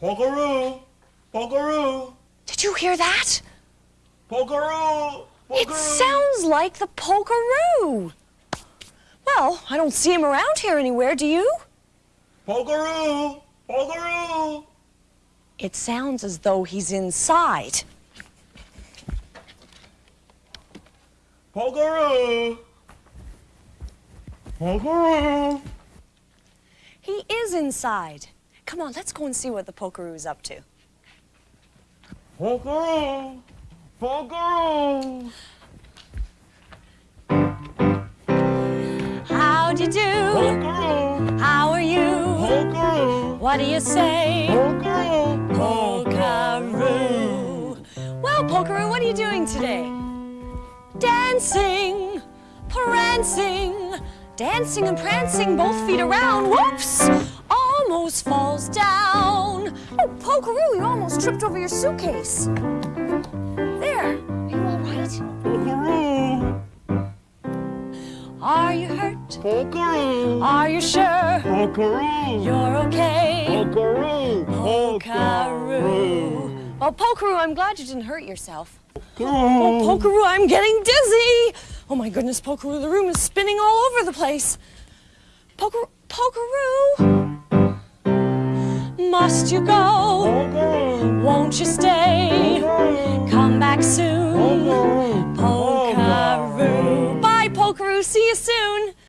Pokeroo! Pokeroo! Did you hear that? Pokeroo! It sounds like the Pokeroo. Well, I don't see him around here anywhere, do you? Pokeroo! Pokeroo! It sounds as though he's inside. Pokeroo! Pokeroo! He is inside. Come on, let's go and see what the Pokeroo's up to. Pokeroo! Pokeroo! How'd you do? Pokeroo! How are you? Pokeroo! What do you say? Pokeroo! Pokeroo. Well, Pokeroo, what are you doing today? Dancing, prancing, dancing and prancing, both feet around. Whoops! Almost falls down. Oh, Pokeroo, you almost tripped over your suitcase. There. Are you all right? Pokeroo! Are you hurt? Pokeroo! Are you sure Pokeroo! you're okay? Pokeroo! Pokeroo. Well, Pokeroo, I'm glad you didn't hurt yourself. Pokeroo! Oh, Pokeroo, I'm getting dizzy. Oh my goodness, Pokeroo, the room is spinning all over the place. Poker, Pokeroo, must you go? Pokeroo! Won't you stay? Pokeroo! Come back soon. Oh, Pokeroo! Pokeroo. Oh, Bye, Pokeroo. See you soon.